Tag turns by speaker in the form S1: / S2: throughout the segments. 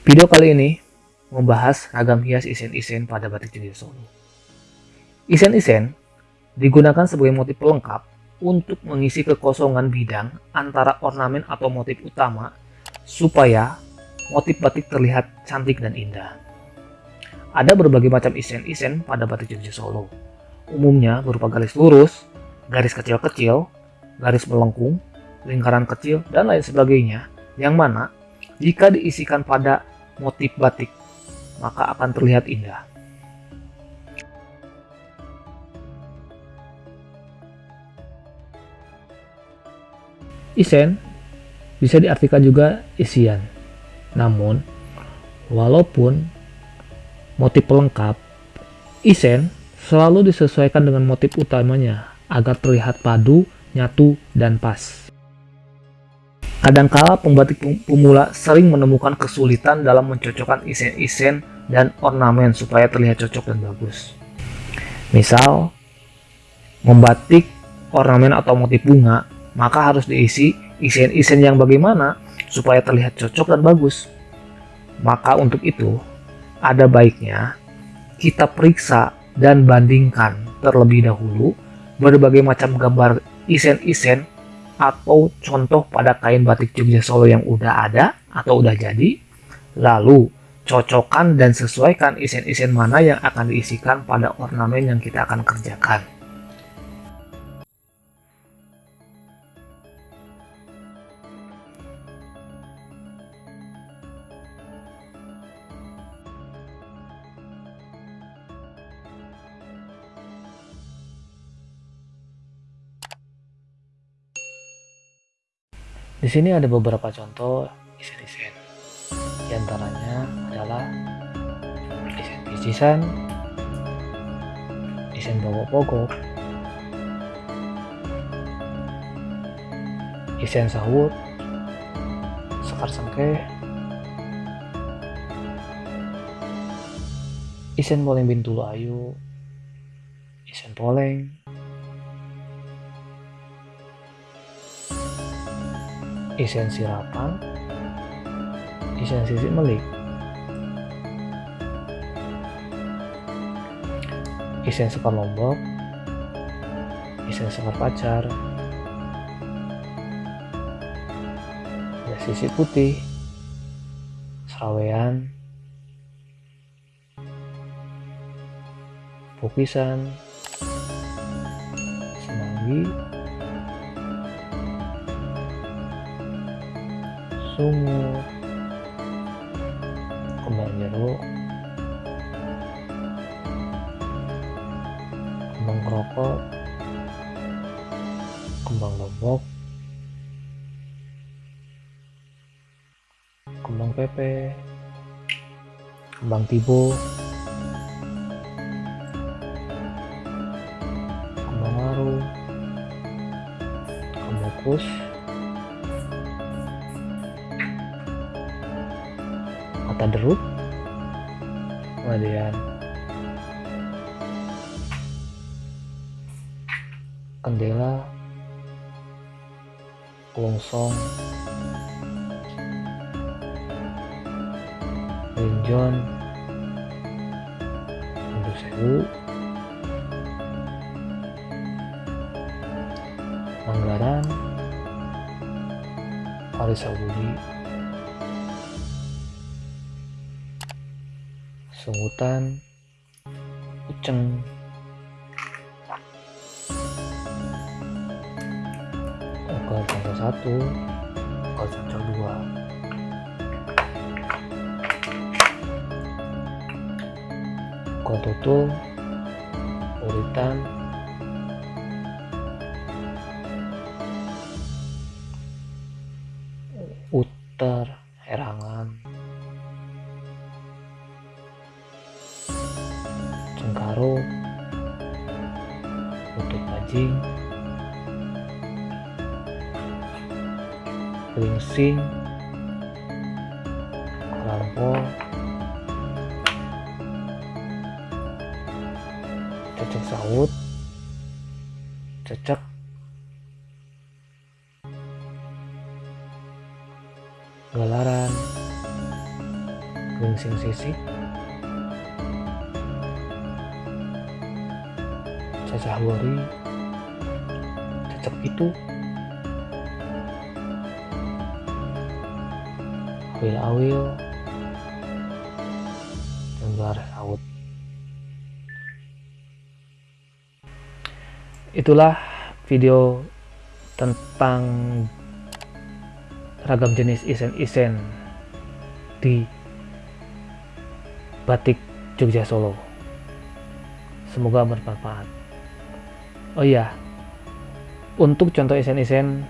S1: Video kali ini membahas ragam hias isen-isen pada batik Jogja Solo. Isen-isen digunakan sebagai motif pelengkap untuk mengisi kekosongan bidang antara ornamen atau motif utama supaya motif batik terlihat cantik dan indah. Ada berbagai macam isen-isen pada batik Jogja Solo. Umumnya berupa garis lurus, garis kecil-kecil, garis melengkung, lingkaran kecil, dan lain sebagainya, yang mana jika diisikan pada motif batik, maka akan terlihat indah. Isen bisa diartikan juga isian. Namun, walaupun motif pelengkap, isen selalu disesuaikan dengan motif utamanya agar terlihat padu, nyatu, dan pas. Kadangkala pembatik pemula sering menemukan kesulitan dalam mencocokkan isen-isen dan ornamen supaya terlihat cocok dan bagus. Misal, membatik ornamen atau motif bunga, maka harus diisi isen-isen yang bagaimana supaya terlihat cocok dan bagus. Maka untuk itu, ada baiknya kita periksa dan bandingkan terlebih dahulu berbagai macam gambar isen-isen atau contoh pada kain batik Jogja Solo yang udah ada atau udah jadi. Lalu cocokkan dan sesuaikan isen-isen mana yang akan diisikan pada ornamen yang kita akan kerjakan Di sini ada beberapa contoh isen-isen. Di antaranya adalah isen picisan, isen pogok-pogok, isen sahut, sekar sengkeh, isen poleng bintulu ayu, isen poleng, isen sirapan, isen sisi melik, isen sekar lombok, isen sekar pacar, ada sisi putih, serawean, pukisan, semanggi, sungu. Kembang jeruk. Kembang kerokok kembang lombok kembang pepe. Kembang tibo kembang waru. Kembang kus mata derut kemudian kendela longsong. Linjon Mandu sewu. Manggaran. Parisawuli sungutan uceng. Okal cancel satu. Okal cancel dua okal tutul uritan lutut bajing klingsing kolampol cecek sawut cecek. Galaran wingsing sisik cacah wari cecek itu awil-awil dan baris saut itulah video tentang ragam jenis isen-isen di batik Jogja Solo. Semoga bermanfaat. Oh iya, untuk contoh isen-isen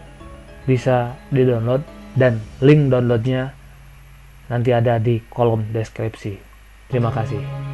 S1: bisa di-download dan link downloadnya nanti ada di kolom deskripsi. Terima kasih.